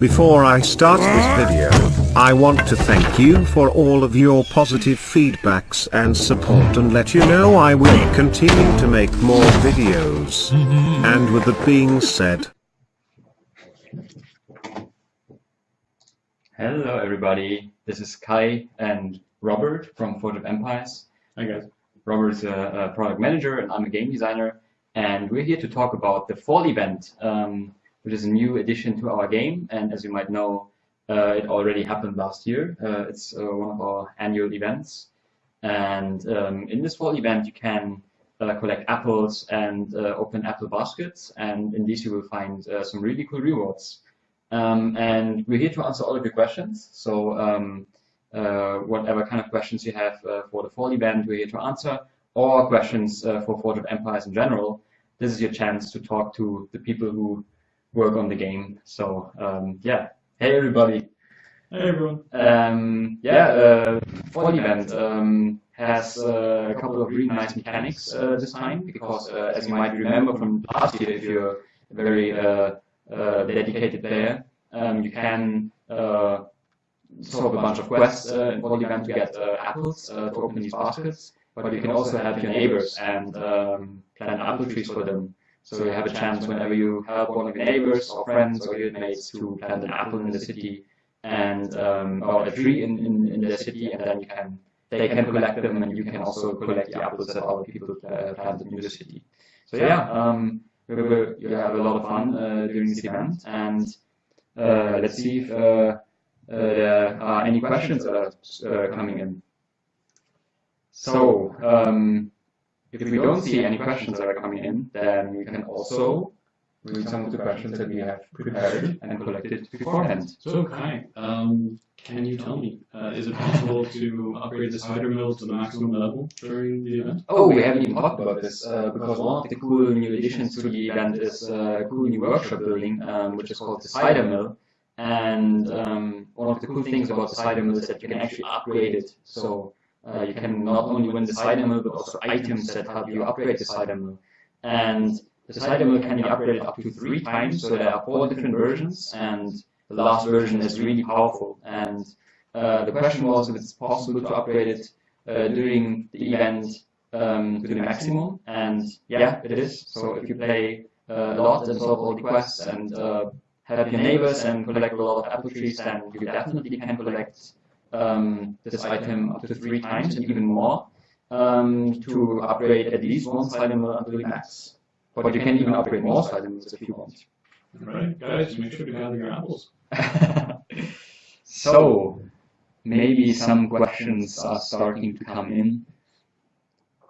Before I start this video, I want to thank you for all of your positive feedbacks and support and let you know I will continue to make more videos. And with that being said, Hello everybody, this is Kai and Robert from Forge of Empires. Hi guys. Robert's a, a product manager and I'm a game designer and we're here to talk about the fall event, um, which is a new addition to our game and as you might know uh, it already happened last year. Uh, it's uh, one of our annual events and um, in this fall event you can uh, collect apples and uh, open apple baskets and in these you will find uh, some really cool rewards. Um, and we're here to answer all of your questions. So um, whatever kind of questions you have for the fall event, we're here to answer, or questions for Forge of Empires in general. This is your chance to talk to the people who work on the game. So um, yeah, hey everybody. Hey everyone. Um, yeah, uh, fall event um, has uh, a couple of really nice mechanics uh, this time because, uh, as you might remember from last year, if you're a very uh, uh, dedicated player, um, you can uh, solve a bunch of quests uh, in fall event to get uh, apples uh, to open these baskets, but you can also help your neighbors and um, plant apple trees for them. So you have a chance whenever you help one of your neighbors or friends or your mates to plant an apple in the city and um, or a tree in, in, in the city, and then you can they can collect them, and you can also collect the apples that other people uh, planted in the city. So yeah, um, we will you have a lot of fun uh, during this event, and uh, let's see if uh, uh, there are any questions that are uh, coming in. So um, if we don't see any questions that are coming in, then we can also read some of the questions that we have prepared and collected beforehand. So Kai, um, can you tell me, uh, is it possible to upgrade the cider mill to the maximum level during the event? Oh, we haven't even talked about this uh, because one of the cool new additions to the event is uh, a cool new workshop building, um, which is called the cider mill. And um, one of the cool things about the cider mill is that you can actually upgrade it. So uh, you can not only win the cider mill, but also items that help you upgrade the cider mill. And the cider mill can be upgraded up to three times, so there are four different versions, and the last version is really powerful. And uh, the question was if it's possible to upgrade it uh, during the event um, to the maximum, and yeah, it is. So if you play uh, a lot and solve all the quests and uh, help your neighbors and collect a lot of apple trees, then you definitely can collect um, this item up to three times and even more um, to upgrade at least one mill until the max. But you can even upgrade more mills if you want. Alright, guys, make sure to gather your apples. so, maybe some questions are starting to come in.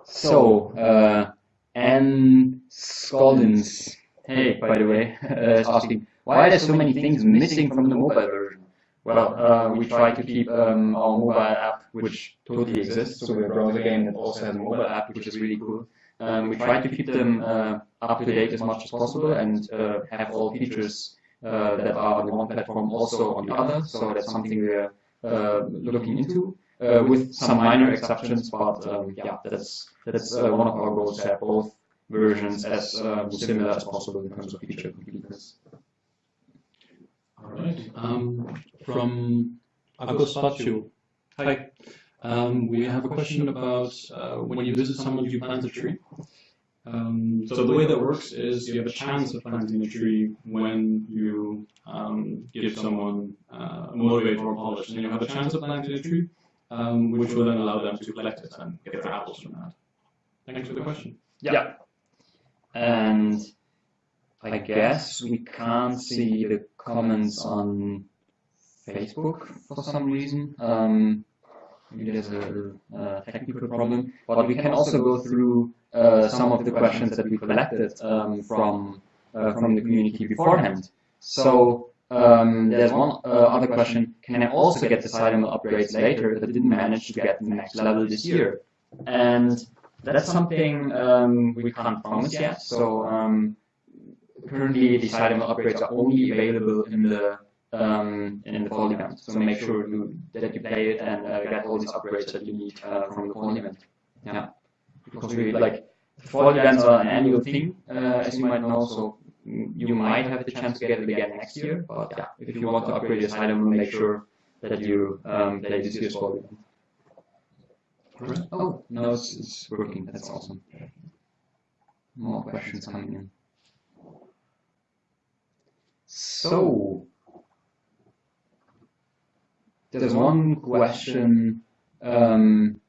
So, uh, Anne Scoldins, hey, by the way, uh, is asking, why are there so many things missing from the mobile version? Well, uh, we try to keep um, our mobile app, which totally exists, so we're a browser game that also has a mobile app, which is really cool. Um, we try to keep them uh, up to date as much as possible and uh, have all features that are on one platform also on the other. So that's something we're looking into uh, with some minor exceptions, but um, yeah, that's that's uh, one of our goals to have both versions as um, similar as possible in terms of feature completeness. Alright, um, from Agostacio. Hi. Um, we have a question about uh, when you visit someone, you plant a tree. Um, so the way that works is you have a chance of planting a tree when you um, give someone uh, a motivator or a polish, and you have a chance of planting a tree, um, which will then allow them to collect it and get their apples from that. Thanks for the question. Yeah. And I guess we can't see the comments on Facebook for some reason. Um, maybe there's a, a technical problem, but we can also go through uh, some of the questions that we collected um, from uh, from the community beforehand. So um, there's one uh, other question: Can I also get the mill upgrades later that didn't manage to get the next level this year? And that's something um, we can't promise yet. So um, currently, the mill upgrades are only available in the um, in the fall event. So make sure you, that you play it and uh, get all these upgrades that you need uh, from the fall event. Yeah, because we like the fall events are an annual thing, uh, as you might know. So you might have the chance to get it again next year. But yeah, if you want to upgrade your side, make sure that you um, play this year's fall event. Oh, no, it's, it's working. That's awesome. More questions coming in. So, there's one question. Um,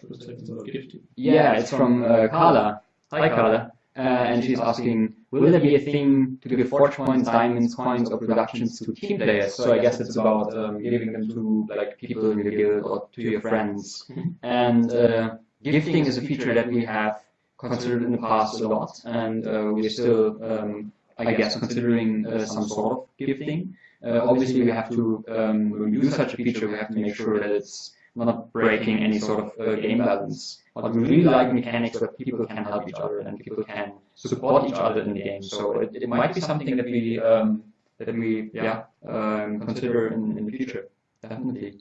First, second, third, gift. yeah, it's from uh, Carla. Hi, Carla. Uh, and she's asking, will there be a thing to give forge points, diamonds, coins, or productions to team players? So I guess it's about um, giving them to like people in your guild or to your friends. And uh, gifting is a feature that we have considered in the past a lot, and uh, we're still, um, I guess, considering uh, some sort of gifting. Uh, obviously, we have to, um, when we use such a feature, we have to make sure that it's not breaking any sort of uh, game balance. But we really like mechanics where people can help each other and people can support each other in the game. So it, it might be something that we um, that we yeah um, consider in, in the future. Definitely.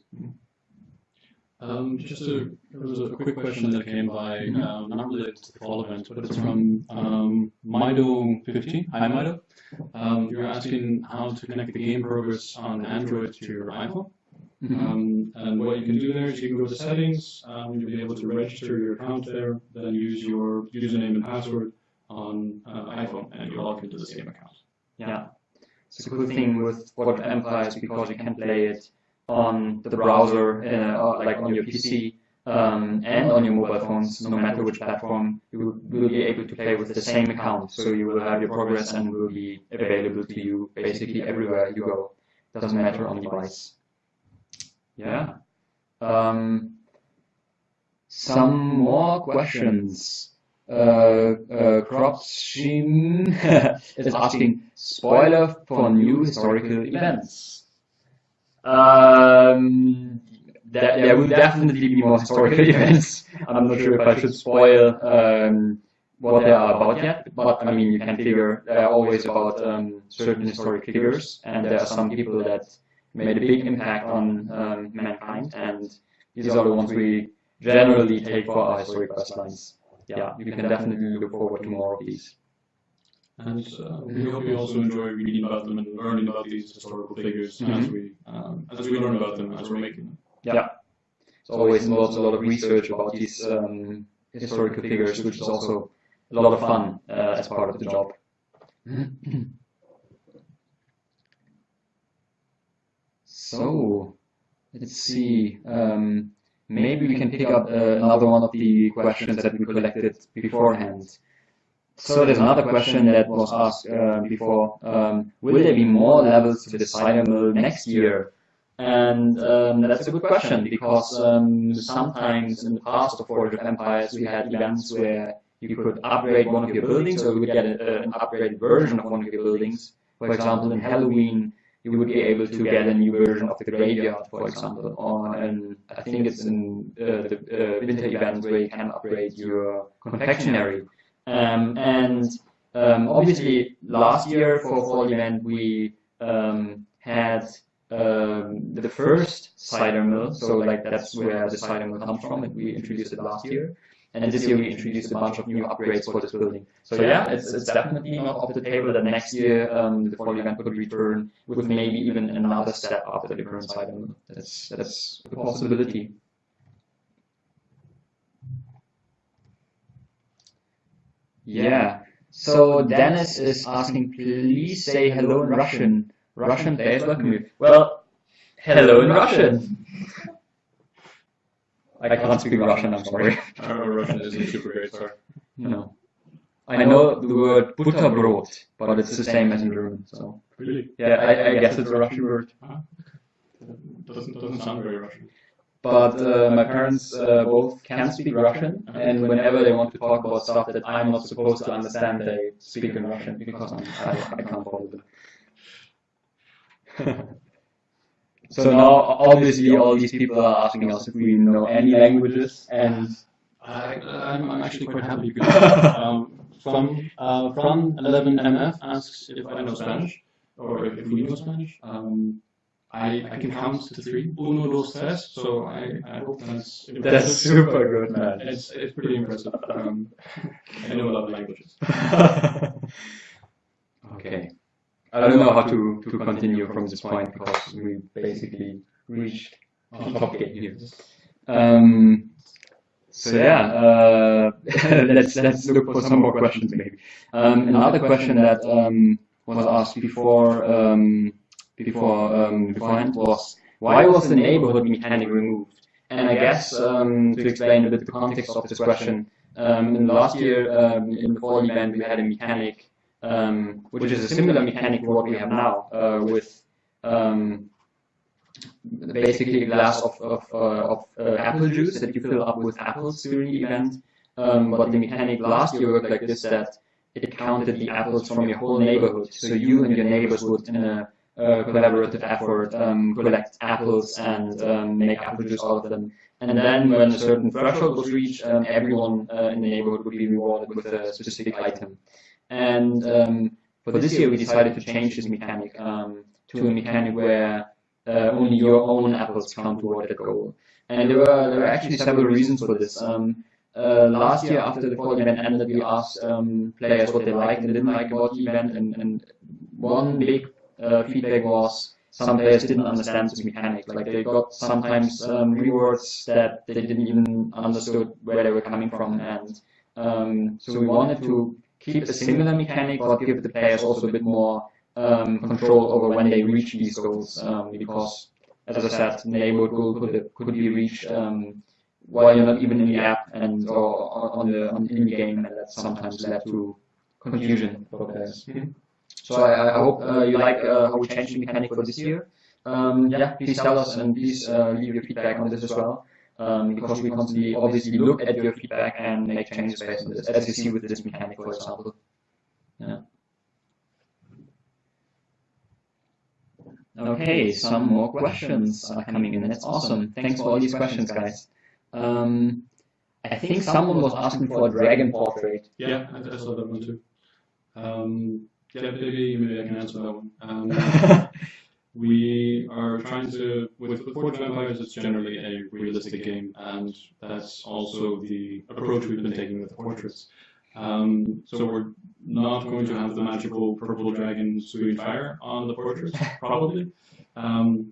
Um, just a, there was a quick question that came by, um, not related to the fall event, but it's from um, Mido50. Hi, Mido. Um, you're asking how to connect the game progress on Android to your iPhone. Um, and what you can do there is you can go to settings, um, you'll be able to register your account there, then use your username and password on uh, iPhone, and you'll log into the same account. Yeah. It's a cool thing with Forge of Empires because you can play it on the browser, uh, like on your PC, um, and on your mobile phones, no matter which platform, you will, be able to play with the same account. So you will have your progress and will be available to you basically everywhere you go. Doesn't matter on device. Yeah. Um, some more questions. Uh, uh, is asking spoiler for new historical events. Um, there, there will definitely be more historical events. I'm not sure if I should spoil um, what they are about yet, but I mean, you can figure they are always about um, certain historic figures, and there are some people that made a big impact on um, mankind, and these are the ones we generally take for our historic quest lines. Yeah, you can definitely look forward to more of these. And uh, we hope you also enjoy reading about them and learning about these historical figures as we um, as we learn about them as we're making them. Yeah. It's always involves a lot of research about these um, historical figures, which is also a lot of fun uh, as part of the job. so, let's see. Um, maybe we can pick up uh, another one of the questions that we collected beforehand. So there's another question that was asked uh, before. Um, will there be more levels to the cider mill next year? And um, that's a good question because um, sometimes in the past of Forge of Empires we had events where you could upgrade one of your buildings or you would get a, an upgraded version of one of your buildings. For example, in Halloween you would be able to get a new version of the graveyard, for example, or and I think it's in uh, the uh, winter event where you can upgrade your confectionery. Um, and um, obviously, last year for fall event we um, had um, the first cider mill, so like that's where the cider mill comes from, and we introduced it last year. And this year we introduced a bunch of new upgrades for this building. So yeah, it's, it's definitely not off the table that next year um, the fall event could return with maybe even another step up the current cider mill. That's that's a possibility. Yeah. So Dennis is asking, please say hello in Russian. Russian players welcome you. Well, hello in Russian. I can't speak Russian, I'm sorry. I know Russian isn't super great, sorry. No. I know the word butterbrot, but it's the same as in German, so. Really? Yeah, I, I guess it's a Russian word. Ah. Doesn't doesn't sound very Russian. But uh, my parents uh, both can speak Russian, and whenever they want to talk about stuff that I'm not supposed to understand, they speak in Russian because I'm, I, I can't follow them. so now, obviously, all these people are asking us if we know any languages, and I, I'm, I'm actually quite happy because um, from uh, from 11MF asks if I know Spanish or if we know Spanish. Um, I, I can count to three. Uno, dos, tres. So I, I hope that's if that's super good, man. It's it's pretty impressive. Um, I know a lot of languages. Okay. I don't know how to, to continue from this point because we basically reached the top gate here. Um, so yeah, uh, let's let's look for some more questions maybe. Um, another question that um, was asked before um, before um, beforehand was why was the neighborhood mechanic removed? And I guess um, to explain a bit the context of this question, um, in the last year um, in the fall event we had a mechanic um, which is a similar mechanic to what we have now uh, with um, basically a glass of, of, uh, of uh, apple juice that you fill up with apples during the event. Um, but the mechanic last year worked like this that it counted the apples from your whole neighborhood. So you and your neighbors would, in a uh, collaborative effort, um, collect apples and um, make apple juice out of them. And then when a certain threshold was reached, um, everyone uh, in the neighborhood would be rewarded with a specific item. And um, for this year, we decided to change this mechanic um, to a mechanic where uh, only your own apples count toward the goal. And there were there were actually several reasons for this. Um, uh, last year, after the fall event ended, we asked um, players what they liked and didn't like about the event, and, and one big uh, feedback was some players didn't understand this mechanic. Like they got sometimes um, rewards that they didn't even understood where they were coming from, and um, so we wanted to keep a similar mechanic, but give the players also a bit more um, control over when they reach these goals, um, because as I said, neighborhood goal could, could be reached um, while you're not even in the app and or on the on in the game, and that sometimes led to confusion for players. Mhm. So I, I hope uh, you like uh, how we changed the mechanic for this year. Um, yeah, please tell us and please uh, leave your feedback on this as well. Um, because we constantly obviously look at your feedback and make changes based on this, as you see with this mechanic, for example. Yeah. Okay, some more questions are coming in. That's awesome. Thanks for all these questions, guys. Um, I think someone was asking for a dragon portrait. Yeah, I, I saw that one too. Um, yeah, maybe maybe I can answer that one. Um, we are trying to with, with Forge of Empires. It's generally a realistic game, and that's also the approach we've been taking with the portraits. Um, so we're not going to have the magical purple dragon spewing fire on the portraits, probably. Um,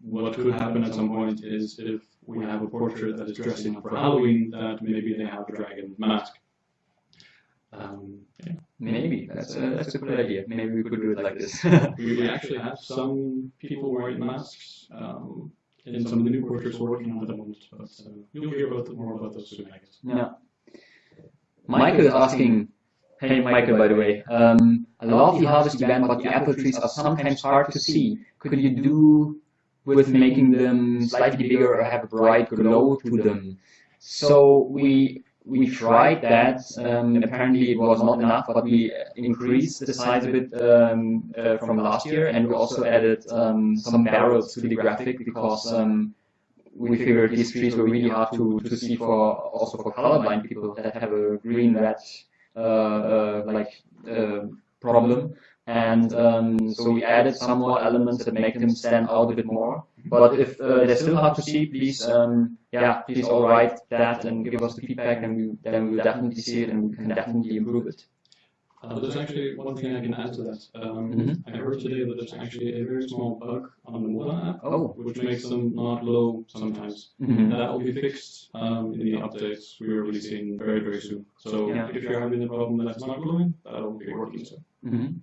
what could happen at some point is if we have a portrait that is dressing up for Halloween, that maybe they have a dragon mask. Um, yeah. Maybe that's a that's a good idea. Maybe we could do it like this. We, we actually have some people wearing masks um, in some of the new portraits we're working on at the moment, but uh, you'll hear about more about those soon, I guess. yeah. Michael is asking. Hey Michael, by the way, um, I love the harvest event, but the apple trees are sometimes hard to see. Could you do with making them slightly bigger or have a bright glow to them? So we we tried that. Um, apparently, it was not enough, but we increased the size a bit um, uh, from last year, and we also added um, some barrels to the graphic because um, we figured these trees were really hard to, to see for also for colorblind people that have a green red uh, uh, like uh, problem. And um, so we added some more elements that make them stand out a bit more. But if uh, they're still hard to see, please, um, yeah, please all write that and give us the feedback, and we, then we will definitely see it and we can definitely improve it. Uh, there's actually one thing I can add to that. Um, Mhm. I heard today that there's actually a very small bug on the Moda app, Oh. which makes them not low sometimes. Mhm. That will be fixed um, in the updates we are releasing very, very soon. So Yeah. if you're having a problem that it's not glowing, that'll be working soon. Mhm.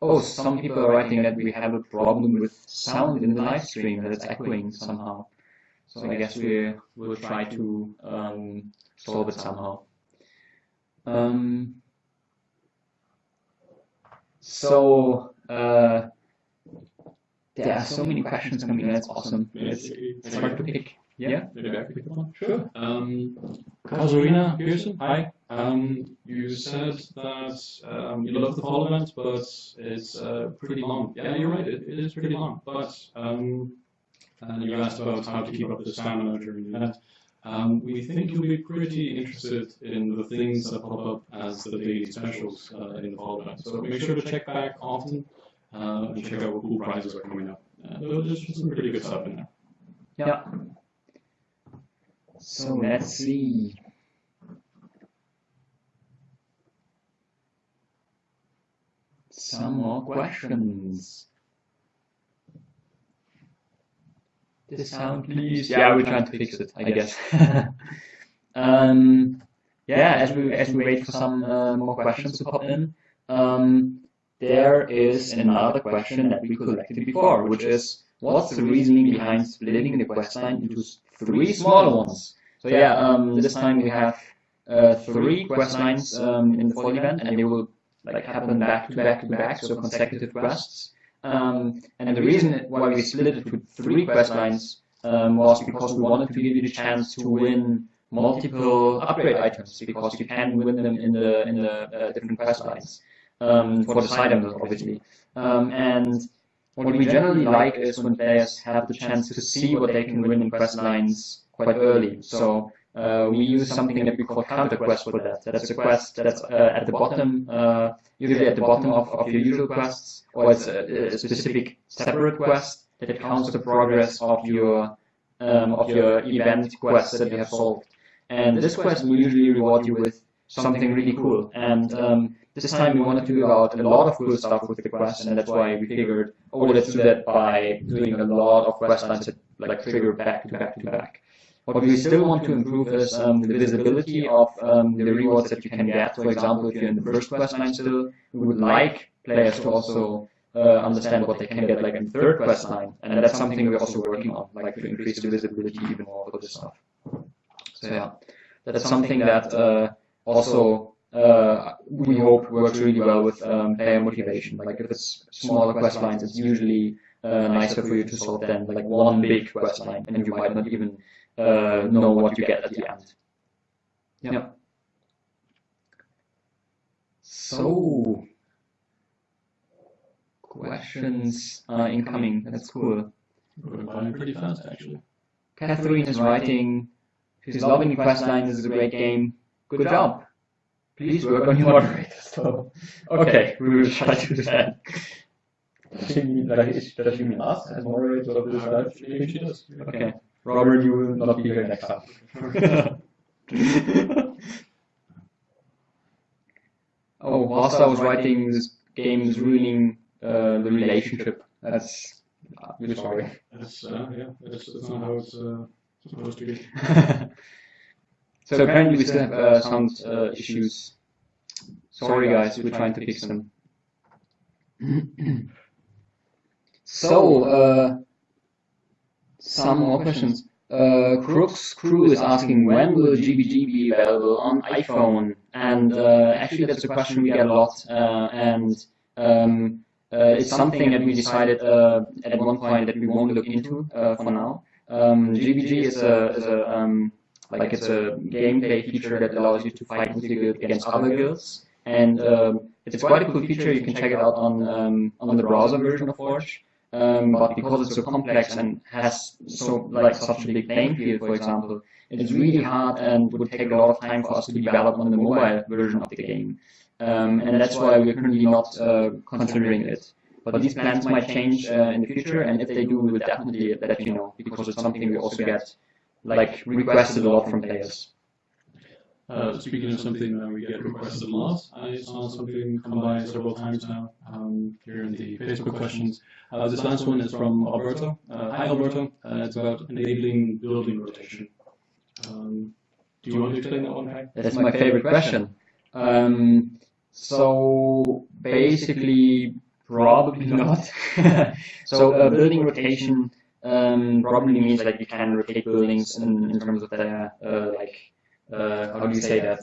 Oh, some people are writing that we have a problem with sound in the live stream, that it's echoing somehow. So I guess we will try to um, solve it somehow. Um, so uh, there are so many questions coming in. That's awesome. It's, it's hard to pick. Yeah. Maybe I can pick one. Sure. Um, Kazurina Pearson, hi. Um, you said that um, you love the fall event, but it's uh, pretty long. Yeah, you're right. It, it is pretty long. But um, and you asked about how to keep up the stamina during the event. Um, we think you'll be pretty interested in the things that pop up as the daily specials uh, in the fall event. So make sure to check back often uh, and check out what cool prizes are coming up. Uh, there's some pretty good stuff in there. Yeah. So let's see. some more questions. This sound, please. Yeah, we're trying to fix it, I guess. um, yeah, as we as we wait for some uh, more questions to pop in, um, there is another question that we collected before, which is what's the reasoning behind splitting the quest line into three smaller ones? So yeah, um, this time we have uh, three quest lines um, in the fall event, and they will like happen back to back to back, so consecutive quests. Um, and the reason why we split it into three quest lines um, was because we wanted to give you the chance to win multiple upgrade items, because you can win them in the in the uh, different quest lines um, for the side items, obviously. Um, and what we generally like is when players have the chance to see what they can win in quest lines quite early. So uh, we use something that we call counter quest for that. That's a quest that's uh, at the bottom, uh, usually at the bottom of, of your usual quests, or it's a, a specific separate quest that counts the progress of your um, of your event quests that you have solved. And this quest will usually reward you with something really cool. And um, this time we wanted to do out a lot of cool stuff with the quest, and that's why we figured, oh, let's do that by doing a lot of quest lines that like trigger back to back to back. What we still want to improve is um, the visibility of um, the rewards that you can get. For example, if you're in the first quest line still, we would like players to also uh, understand what they can get like in the third quest line. And that's something we're also working on, like to increase the visibility even more for this stuff. So yeah, that's something that uh, also uh, we hope works really well with um, player motivation. Like if it's smaller quest lines, it's usually uh, nicer for you to solve than like one big quest line, and you might not even uh, know what you get at the end. Yeah. So, questions are incoming. That's cool. We're going pretty fast, actually. Catherine is writing, she's loving the quest line. This is a great game. Good job. Please work on your moderator. So, okay, we will try to do that. Does she mean, like, is, does she mean us as moderators of this live stream? She does. Okay. Robert, you will not be here next time. oh, whilst I was writing this game is ruining uh, the relationship. That's uh, we're sorry. That's, uh, yeah, that's, that's not how it's uh, supposed to be. so apparently we still have uh, sound uh, issues. Sorry guys, we're trying to fix them. so, uh, some more questions. Uh, Crooks Crew is asking when will GBG be available on iPhone? And uh, actually, that's a question we get a lot, uh, and um, uh, it's something that we decided uh, at one point that we won't look into uh, for now. Um, GBG is a, is a um, like it's a gameplay feature that allows you to fight with your guild against other guilds, and um, it's quite a cool feature. You can check it out on um, on the browser version of Forge. Um, but because it's so complex and has so like such a big playing field, for example, it's really hard and would take a lot of time for us to develop on the mobile version of the game. Um, and that's why we're currently not uh, considering it. But these plans might change uh, in the future, and if they do, we will definitely let you know because it's something we also get like requested a lot from players. Uh, speaking of something that we get requested a lot, I saw something come by several times now um, here in the Facebook questions. Uh, this last one is from Alberto. Uh, hi Alberto, uh, it's about enabling building rotation. Um, do you want to explain that one, Kai? That's my favorite question. Um, so basically, probably not. so uh, building rotation um, probably means like you can rotate buildings in, in terms of their uh, like uh, how do you say that?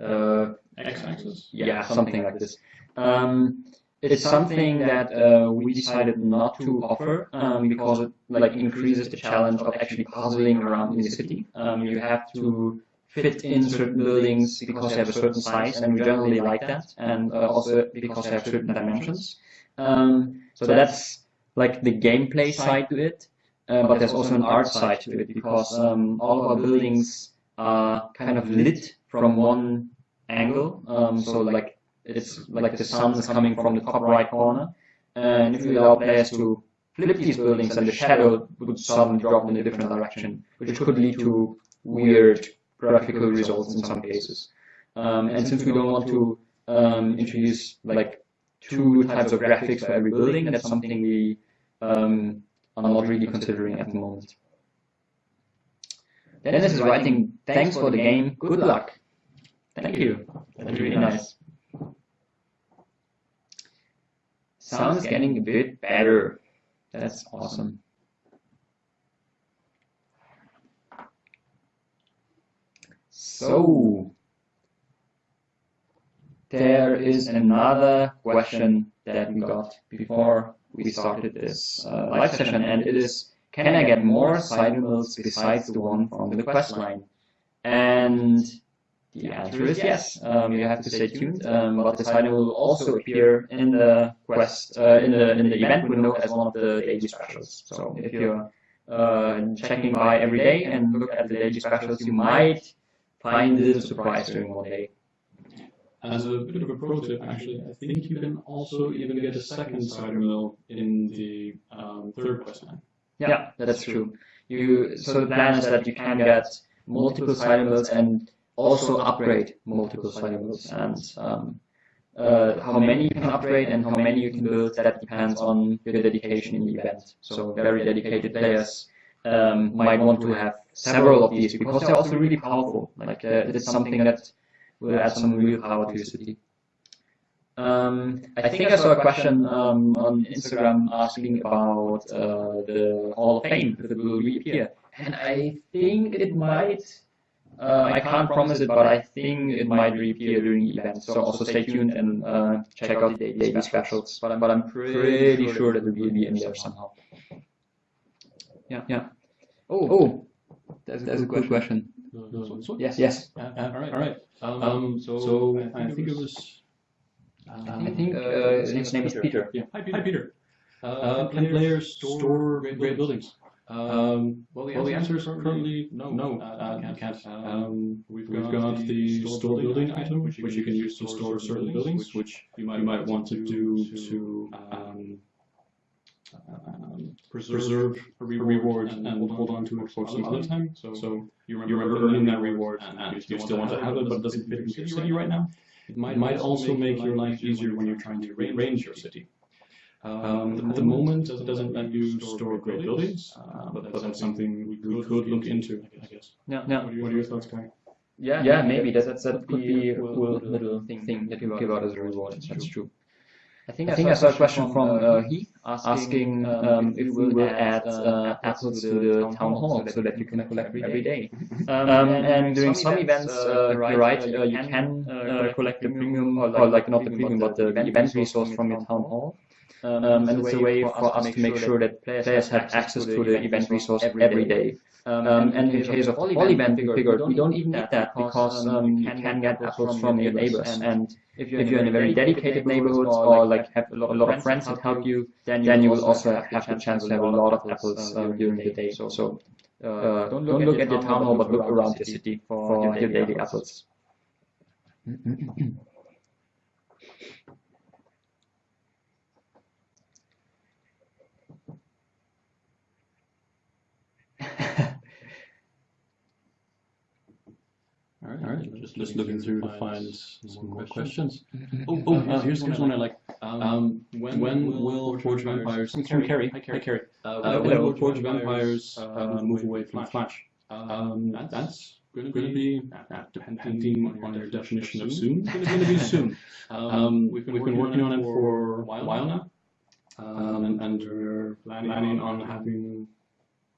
Uh, X-axis? yeah, something like this. Um, it's something that uh, we decided not to offer um, because it like increases the challenge of actually puzzling around in the city. Um, you have to fit in certain buildings because they have a certain size, and we generally like that, and uh, also because they have certain dimensions. Um, so that's like the gameplay side to it, uh, but there's also an art side to it because um, all of our buildings are kind of lit from one angle. Um, so like it's like the sun is coming from the top right corner, and if we allow players to flip these buildings, then the shadow would suddenly drop in a different direction, which could lead to weird graphical results in some cases. Um, and since we don't want to um, introduce like two types of graphics for every building. That's something we um, are not really considering at the moment. Dennis is writing, thanks for the game, good luck. Thank you. That's really nice. Sounds getting a bit better. That's awesome. So, there is another question that we got before we started this uh, live session, and it is, can I get more cider mills besides the one from the quest line? And the answer is yes. Um, you have to stay tuned, um, but the cider mill will also appear in the quest, uh, in the in the event window as one of the daily specials. So if you're uh, checking by every day and look at the daily specials, you might find this a surprise during one day. As a bit of a pro tip, actually, I think you can also even get a second cider mill in the um, third quest line. Yeah, that's true. You so the plan is that you can get multiple cider mills and also upgrade multiple cider mills. And um, uh, how many you can upgrade and how many you can build, that depends on your dedication in the event. So very dedicated players um, might want to have several of these because they're also really powerful. Like uh, it's something that will add some real power to your city. Um, I think I saw a question um, on Instagram asking about uh, the Hall of Fame, that it will reappear. And I think it might, uh, I can't promise it, but I think it might reappear during the event. So also stay tuned and uh, check out the daily specials. But I'm, but I'm pretty sure that it will be in there somehow. Yeah, yeah. Oh, oh, that's, that's a good question. Yes, yes. all right, all right. Um, so, so I think it was. Um, I think uh, his name is Peter. Yeah. Hi, Peter. Hi, Peter. Uh, can players store great, great buildings? Um, well, the, well, the answer is currently no. No, uh, you can't. Um, we've, we've got the store building item, which you can use to store certain buildings, which you might, you might want to do to um, um, preserve a reward and, and hold on to it for some other time. So, so you remember, you remember earning that reward and you still, still want to have it, but it doesn't fit in your city right now. It might, it might also make your life easier when you're trying to rearrange your city. Um, at the moment, it doesn't let you store great buildings, uh, but, but that's something we could, could look into, I guess. Yeah, yeah. What are, what are your thoughts, Kai? Yeah, yeah, maybe that, that, that could be a cool little thing, thing that you give out as a reward. That's true. I think I, think I saw a question from uh, Heath asking um, if we will add uh, apples to the town hall so that you can collect every day. Um, and during some events, uh, you're right, uh, you can uh, collect the premium, or like not the premium, but the event resource from your town hall. Um, and it's a way for us to make sure that players have access to the event resource every day. Um, and, and in case of all event, we we don't even need that because um, you can get apples from your neighbors. And if you're, if you're in a very dedicated neighborhood or like have a lot, a lot of friends that help you, then you will also have the chance to have a lot of apples uh, during the day. So, so uh, don't look at your town hall, but look around the city for your daily apples. All right, all right. Just, just looking through to find some more questions. Oh, oh, uh, here's, here's one I like. Um, when, when will Forge of Empires? From Carrie. Hi, Carrie. Uh, when will Forge of Empires uh, move away from Flash? Um, that's going to be, depending on your definition of soon, it's going to be soon. Um, we've been working on it for a while now, um, and, and we're planning on having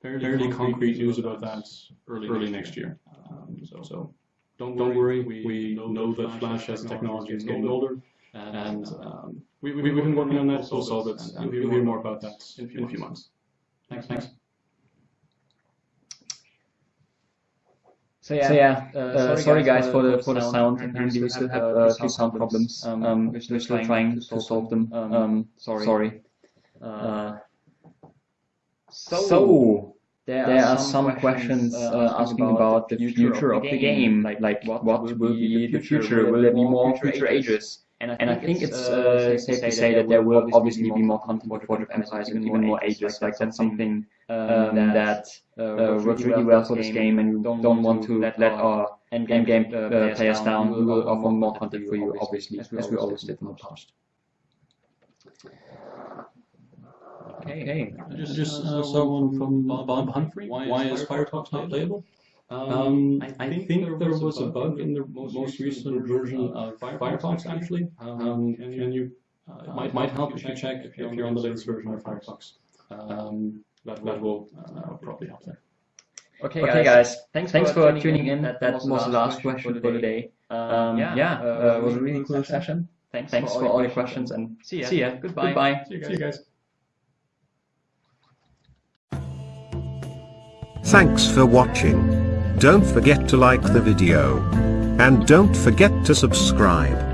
fairly concrete news about that early, early next year. Um, so, so don't, don't worry, we, we know that Flash as technology is getting older, and um, we, we, we've been working on that, we'll solve it, and you'll hear more about that in, in a few months. Thanks, thanks. So yeah, so yeah uh, uh, sorry guys for the for the sound. Apparently we still have a uh, few sound problems. Um, um, we're still trying to solve them. Um, sorry. Sorry. Uh, so there, there are, some, questions uh, uh asking about the future of the game, like, like what, what will be the future? Will there be more future ages? And I think, and I think it's uh, safe to say that there will obviously be more content for Forge of Empires and even more ages. Like that's something um, that uh, works really well for this game, and we don't want to let our end game uh, players down. We will offer more content for you, obviously, as we always did in the past. Okay. I just, just uh, saw one from Bob, Bob Humphrey. Why, why is Firefox not playable? Um, I, I think there was a bug in the most recent version of Firefox, actually. Um, can you, uh, it might, might help if you check if you're, if you're on the latest version of Firefox. Um, that, that will uh, probably help there. Okay, okay guys. Thanks, thanks for, tuning in. That, that was the last question for today. Um, yeah, yeah uh, it was a really cool session. Thanks, thanks for all your questions and see ya. See ya. Goodbye. Goodbye. See you guys. See you guys. Thanks for watching. Don't forget to like the video. And don't forget to subscribe.